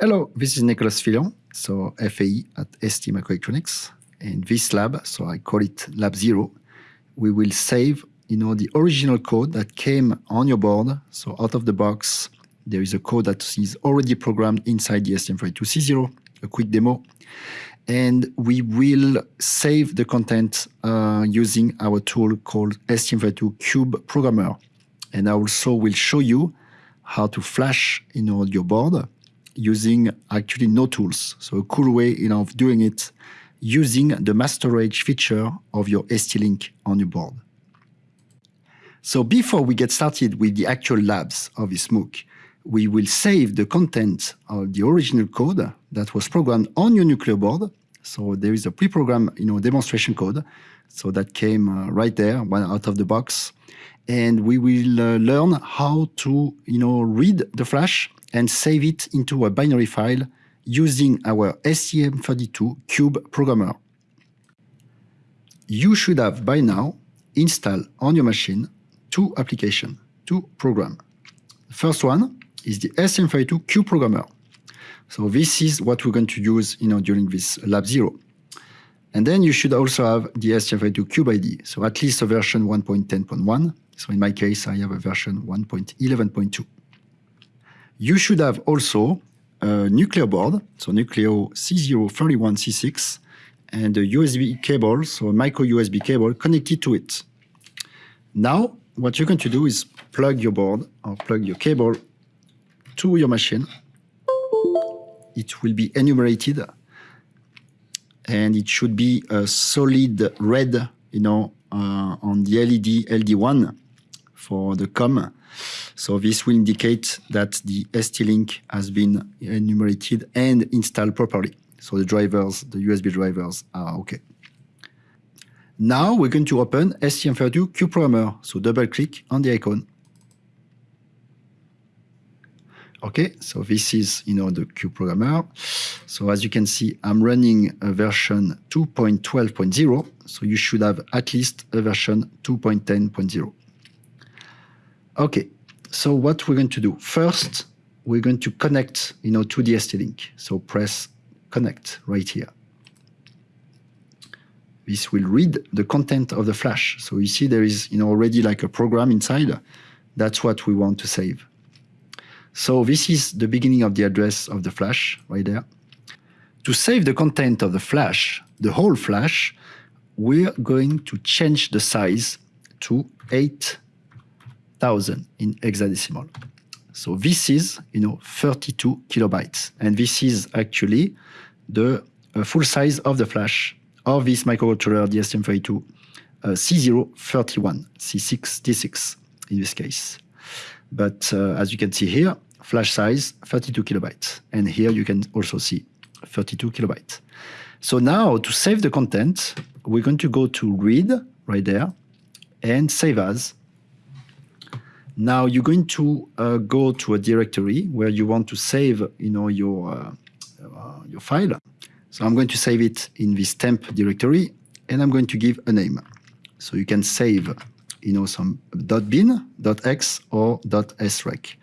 Hello, this is Nicolas Fillon, so FAE at ST Microelectronics. In this lab, so I call it Lab Zero, we will save you know, the original code that came on your board. So out of the box, there is a code that is already programmed inside the STM32C0, a quick demo. And we will save the content uh, using our tool called STM32 Cube Programmer. And I also will show you how to flash know, your board using actually no tools. So a cool way you know, of doing it using the mass storage feature of your ST-Link on your board. So before we get started with the actual labs of this MOOC, we will save the content of the original code that was programmed on your Nucleo board. So there is a pre-programmed you know, demonstration code. So that came uh, right there, one out of the box. And we will uh, learn how to you know, read the flash and save it into a binary file using our STM32 Cube programmer. You should have by now installed on your machine two applications, two programs. The first one is the STM32 Cube programmer. So this is what we're going to use you know, during this Lab Zero. And then you should also have the STM32 Cube ID, so at least a version 1.10.1. So in my case, I have a version 1.11.2. You should have also a Nucleo board, so Nucleo C031C6, and a USB cable, so a micro USB cable connected to it. Now, what you're going to do is plug your board or plug your cable to your machine. It will be enumerated and it should be a solid red, you know, uh, on the LED LD1 for the COM. So this will indicate that the ST-Link has been enumerated and installed properly. So the drivers, the USB drivers are okay. Now we're going to open STM32 Cube Programmer. So double click on the icon. Okay, so this is you know the Cube Programmer. So as you can see, I'm running a version 2.12.0. So you should have at least a version 2.10.0. Okay, so what we're going to do first, we're going to connect, you know, to the ST-Link. So press connect right here. This will read the content of the flash. So you see there is, you know, already like a program inside. That's what we want to save. So this is the beginning of the address of the flash right there. To save the content of the flash, the whole flash, we're going to change the size to 8 thousand in hexadecimal. So this is, you know, 32 kilobytes. And this is actually the uh, full size of the flash of this microcontroller, the STM32 uh, C031, C6, D6 in this case. But uh, as you can see here, flash size 32 kilobytes. And here you can also see 32 kilobytes. So now to save the content, we're going to go to read right there and save as now you're going to uh, go to a directory where you want to save, you know, your uh, uh, your file. So I'm going to save it in this temp directory, and I'm going to give a name. So you can save, you know, some .bin, .hex, or .srec.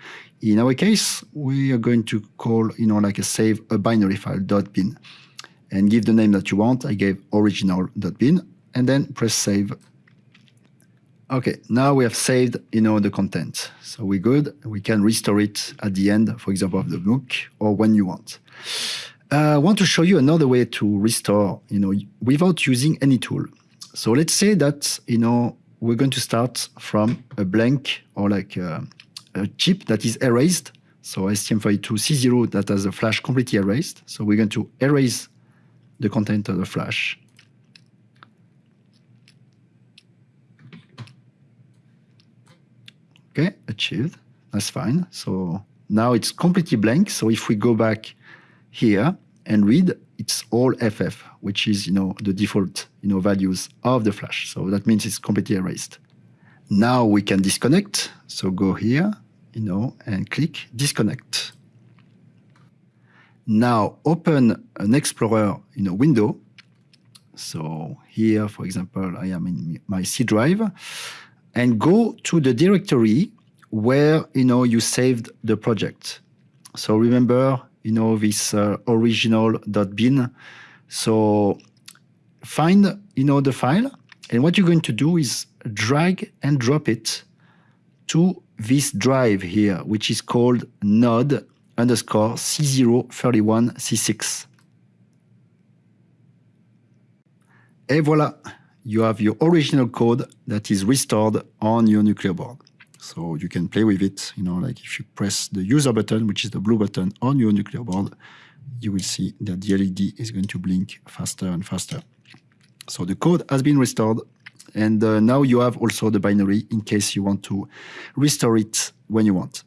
In our case, we are going to call, you know, like a save a binary file .bin, and give the name that you want. I gave original.bin, and then press save Okay, now we have saved, you know, the content. So we're good. We can restore it at the end, for example, of the MOOC or when you want. Uh, I want to show you another way to restore, you know, without using any tool. So let's say that, you know, we're going to start from a blank or like a, a chip that is erased. So STM32C0 that has a flash completely erased. So we're going to erase the content of the flash Okay, achieved. That's fine. So now it's completely blank. So if we go back here and read, it's all FF, which is you know the default you know values of the flash. So that means it's completely erased. Now we can disconnect. So go here, you know, and click disconnect. Now open an Explorer you know window. So here, for example, I am in my C drive. and go to the directory where you know you saved the project. So remember, you know this uh, original.bin. So find you know the file, and what you're going to do is drag and drop it to this drive here, which is called node underscore C031C6. Et voila, you have your original code that is restored on your Nucleo board. So you can play with it, you know, like if you press the user button, which is the blue button on your Nucleo board, you will see that the LED is going to blink faster and faster. So the code has been restored and uh, now you have also the binary in case you want to restore it when you want.